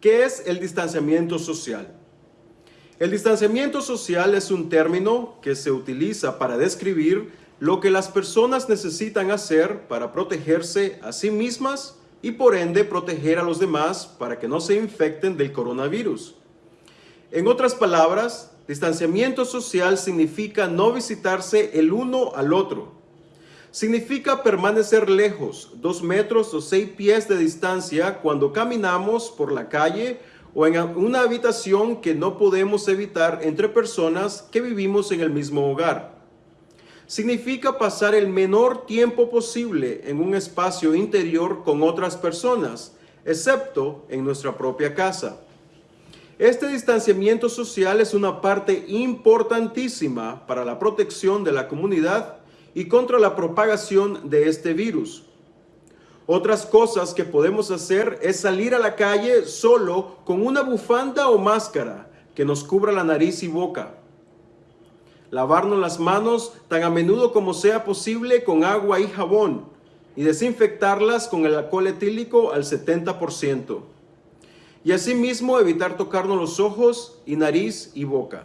¿Qué es el distanciamiento social? El distanciamiento social es un término que se utiliza para describir lo que las personas necesitan hacer para protegerse a sí mismas y por ende proteger a los demás para que no se infecten del coronavirus. En otras palabras, distanciamiento social significa no visitarse el uno al otro. Significa permanecer lejos, dos metros o seis pies de distancia cuando caminamos por la calle o en una habitación que no podemos evitar entre personas que vivimos en el mismo hogar. Significa pasar el menor tiempo posible en un espacio interior con otras personas, excepto en nuestra propia casa. Este distanciamiento social es una parte importantísima para la protección de la comunidad y contra la propagación de este virus. Otras cosas que podemos hacer es salir a la calle solo con una bufanda o máscara que nos cubra la nariz y boca. Lavarnos las manos tan a menudo como sea posible con agua y jabón y desinfectarlas con el alcohol etílico al 70%. Y asimismo evitar tocarnos los ojos y nariz y boca.